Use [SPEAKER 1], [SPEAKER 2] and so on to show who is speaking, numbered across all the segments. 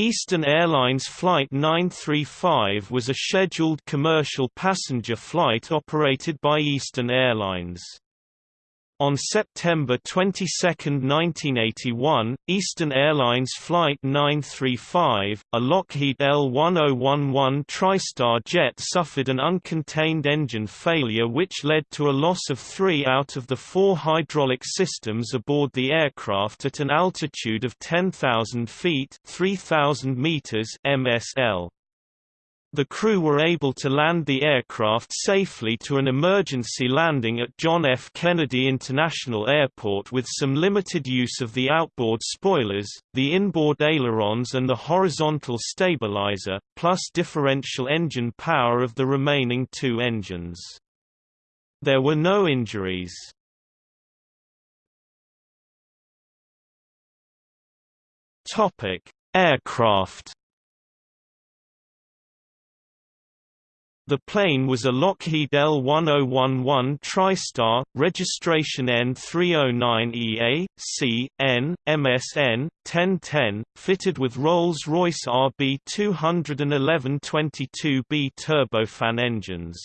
[SPEAKER 1] Eastern Airlines Flight 935 was a scheduled commercial passenger flight operated by Eastern Airlines. On September 22, 1981, Eastern Airlines Flight 935, a Lockheed L-1011 TriStar jet suffered an uncontained engine failure which led to a loss of three out of the four hydraulic systems aboard the aircraft at an altitude of 10,000 feet 3,000 meters MSL. The crew were able to land the aircraft safely to an emergency landing at John F. Kennedy International Airport with some limited use of the outboard spoilers, the inboard ailerons and the horizontal stabilizer, plus differential engine power of the remaining two engines. There were no injuries. Aircraft The plane was a Lockheed L-1011 TriStar, registration N309EA, C, N, MSN, 1010, fitted with Rolls-Royce RB211-22B turbofan engines.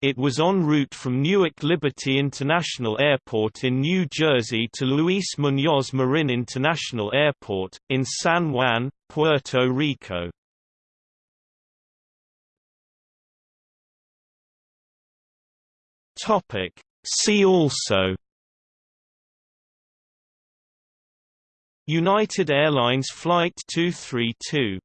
[SPEAKER 1] It was en route from Newark Liberty International Airport in New Jersey to Luis Muñoz Marin International Airport, in San Juan, Puerto Rico. Topic. See also United Airlines Flight 232